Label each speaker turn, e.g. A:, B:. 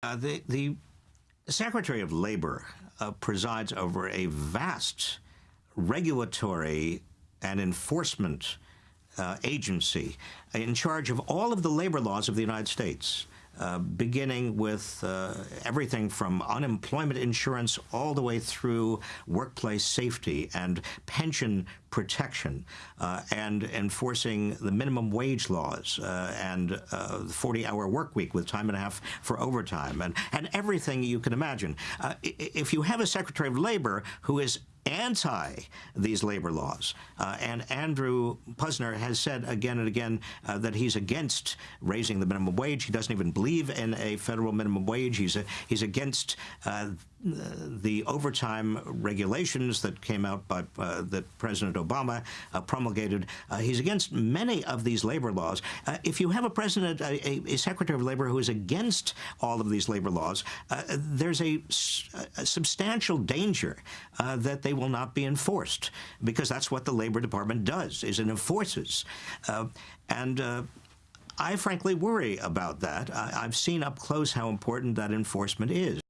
A: Uh, the, the Secretary of Labor uh, presides over a vast regulatory and enforcement uh, agency in charge of all of the labor laws of the United States. Uh, beginning with uh, everything from unemployment insurance all the way through workplace safety and pension protection uh, and enforcing the minimum wage laws uh, and the 40-hour work week with time and a half for overtime and, and everything you can imagine. Uh, if you have a Secretary of Labor who is anti these labor laws. Uh, and Andrew Puzder has said again and again uh, that he's against raising the minimum wage. He doesn't even believe in a federal minimum wage. He's a, he's against uh, the overtime regulations that came out by uh, that President Obama uh, promulgated. Uh, he's against many of these labor laws. Uh, if you have a president, a, a, Secretary of Labor who is against all of these labor laws, uh, there's a, a, substantial danger uh, that they will not be enforced because that's what the Labor Department does, is it enforces. and I frankly worry about that. I've seen up close how important that enforcement is.